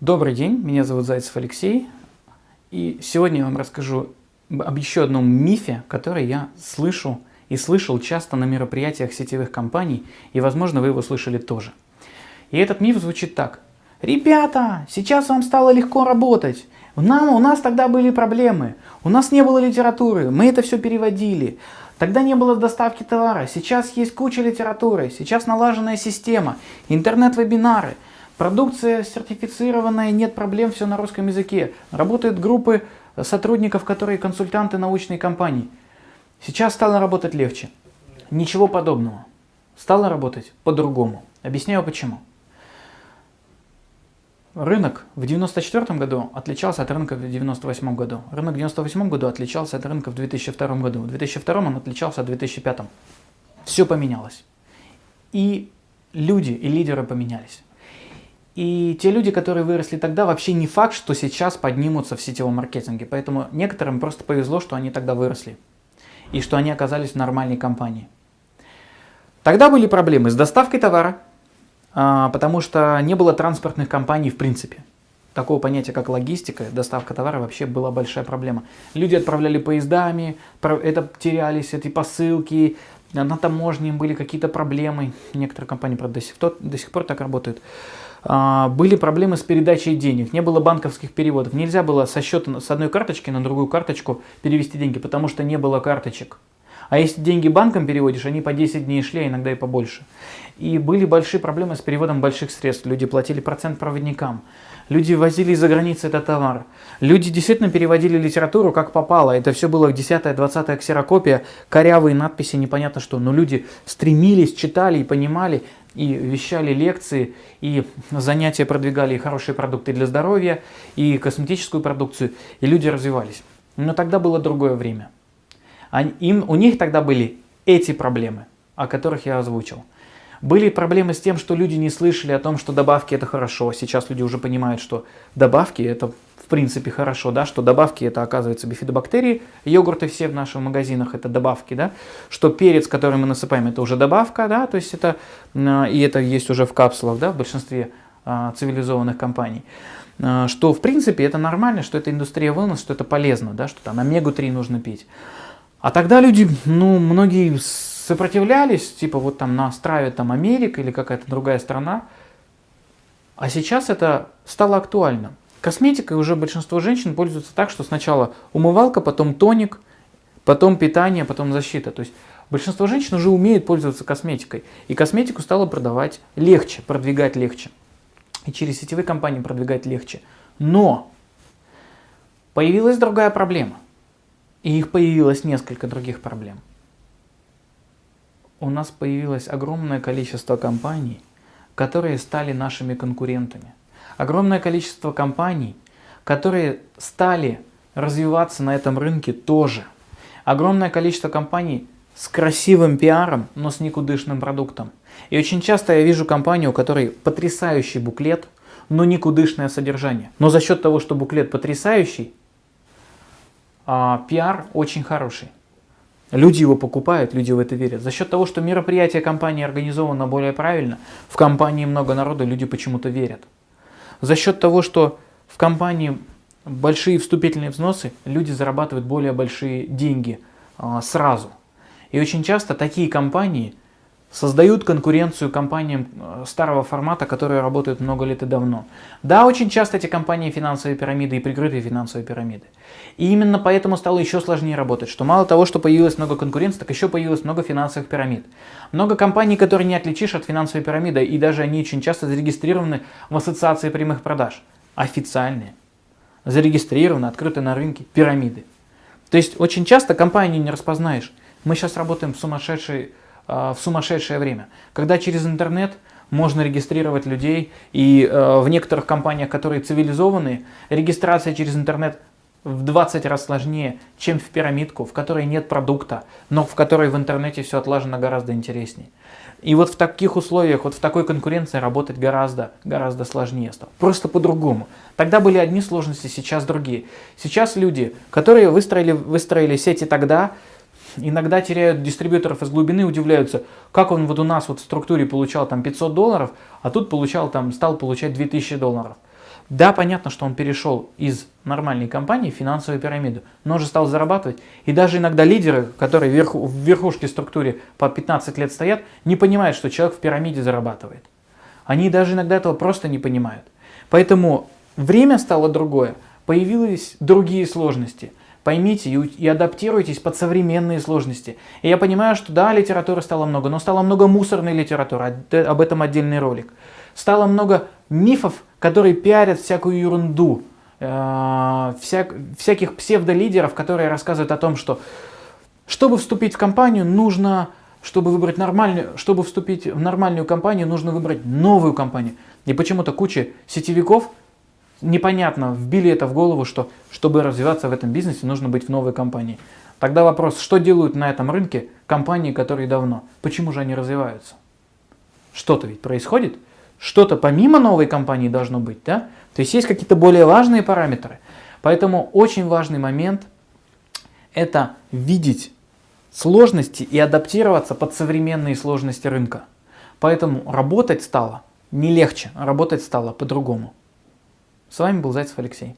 Добрый день, меня зовут Зайцев Алексей, и сегодня я вам расскажу об еще одном мифе, который я слышу и слышал часто на мероприятиях сетевых компаний, и, возможно, вы его слышали тоже. И этот миф звучит так. Ребята, сейчас вам стало легко работать. Нам, у нас тогда были проблемы, у нас не было литературы, мы это все переводили. Тогда не было доставки товара, сейчас есть куча литературы, сейчас налаженная система, интернет-вебинары – Продукция сертифицированная, нет проблем, все на русском языке. Работают группы сотрудников, которые консультанты научной компании. Сейчас стало работать легче. Ничего подобного. Стало работать по-другому. Объясняю почему. Рынок в 1994 году отличался от рынка в 1998 году. Рынок в 1998 году отличался от рынка в 2002 году. В 2002 он отличался от 2005. Все поменялось. И люди, и лидеры поменялись. И те люди, которые выросли тогда, вообще не факт, что сейчас поднимутся в сетевом маркетинге. Поэтому некоторым просто повезло, что они тогда выросли. И что они оказались в нормальной компании. Тогда были проблемы с доставкой товара, а, потому что не было транспортных компаний в принципе. Такого понятия, как логистика, доставка товара вообще была большая проблема. Люди отправляли поездами, это терялись эти посылки, на таможне были какие-то проблемы. Некоторые компании, правда, до сих, до сих пор так работают. А, были проблемы с передачей денег, не было банковских переводов. Нельзя было со счета с одной карточки на другую карточку перевести деньги, потому что не было карточек. А если деньги банком переводишь, они по 10 дней шли, а иногда и побольше. И были большие проблемы с переводом больших средств. Люди платили процент проводникам. Люди возили из-за границы этот товар. Люди действительно переводили литературу как попало. Это все было 10-20 ксерокопия, корявые надписи, непонятно что. Но люди стремились, читали и понимали, и вещали лекции, и занятия продвигали и хорошие продукты для здоровья, и косметическую продукцию, и люди развивались. Но тогда было другое время. Им, у них тогда были эти проблемы, о которых я озвучил. Были проблемы с тем, что люди не слышали о том, что добавки это хорошо. Сейчас люди уже понимают, что добавки это в принципе хорошо, да, что добавки это оказывается бифидобактерии, йогурты все в наших магазинах это добавки, да, что перец, который мы насыпаем, это уже добавка, да, то есть это, и это есть уже в капсулах, да, в большинстве а, цивилизованных компаний а, что в принципе это нормально, что это индустрия wellness, что это полезно, да, что там омегу-3 нужно пить. А тогда люди, ну, многие сопротивлялись, типа вот там нас травит там Америка или какая-то другая страна. А сейчас это стало актуально. Косметикой уже большинство женщин пользуются так, что сначала умывалка, потом тоник, потом питание, потом защита. То есть большинство женщин уже умеют пользоваться косметикой. И косметику стало продавать легче, продвигать легче. И через сетевые компании продвигать легче. Но появилась другая проблема. И их появилось несколько других проблем. У нас появилось огромное количество компаний, которые стали нашими конкурентами. Огромное количество компаний, которые стали развиваться на этом рынке тоже. Огромное количество компаний с красивым пиаром, но с никудышным продуктом. И очень часто я вижу компанию, у которой потрясающий буклет, но никудышное содержание. Но за счет того, что буклет потрясающий, а, пиар очень хороший. Люди его покупают, люди в это верят. За счет того, что мероприятие компании организовано более правильно, в компании много народу, люди почему-то верят. За счет того, что в компании большие вступительные взносы, люди зарабатывают более большие деньги а, сразу. И очень часто такие компании создают конкуренцию компаниям э, старого формата, которые работают много лет и давно. Да, очень часто эти компании финансовые пирамиды и прикрытые финансовые пирамиды. И именно поэтому стало еще сложнее работать, что мало того, что появилось много конкуренции, так еще появилось много финансовых пирамид. Много компаний, которые не отличишь от финансовой пирамиды, и даже они очень часто зарегистрированы в ассоциации прямых продаж. Официальные. Зарегистрированы, открыты на рынке пирамиды. То есть очень часто компании не распознаешь. Мы сейчас работаем в сумасшедшей в сумасшедшее время. Когда через интернет можно регистрировать людей, и э, в некоторых компаниях, которые цивилизованные, регистрация через интернет в 20 раз сложнее, чем в пирамидку, в которой нет продукта, но в которой в интернете все отлажено гораздо интереснее. И вот в таких условиях, вот в такой конкуренции работать гораздо, гораздо сложнее стало. Просто по-другому. Тогда были одни сложности, сейчас другие. Сейчас люди, которые выстроили, выстроили сети тогда, иногда теряют дистрибьюторов из глубины, удивляются, как он вот у нас вот в структуре получал там 500 долларов, а тут получал там, стал получать 2000 долларов. Да, понятно, что он перешел из нормальной компании в финансовую пирамиду, но он же стал зарабатывать. И даже иногда лидеры, которые вверху, в верхушке структуре по 15 лет стоят, не понимают, что человек в пирамиде зарабатывает. Они даже иногда этого просто не понимают. Поэтому время стало другое, появились другие сложности. Поймите и, и адаптируйтесь под современные сложности. И я понимаю, что да, литературы стало много, но стало много мусорной литературы, об этом отдельный ролик. Стало много мифов, которые пиарят всякую ерунду, э, всяк, всяких псевдолидеров, которые рассказывают о том, что чтобы вступить в компанию, нужно, чтобы выбрать нормальную, чтобы вступить в нормальную компанию, нужно выбрать новую компанию. И почему-то куча сетевиков непонятно вбили это в голову, что чтобы развиваться в этом бизнесе, нужно быть в новой компании. Тогда вопрос, что делают на этом рынке компании, которые давно? Почему же они развиваются? Что-то ведь происходит, что-то помимо новой компании должно быть, да? То есть есть какие-то более важные параметры. Поэтому очень важный момент – это видеть сложности и адаптироваться под современные сложности рынка. Поэтому работать стало не легче, работать стало по-другому. С вами был Зайцев Алексей.